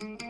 Bye.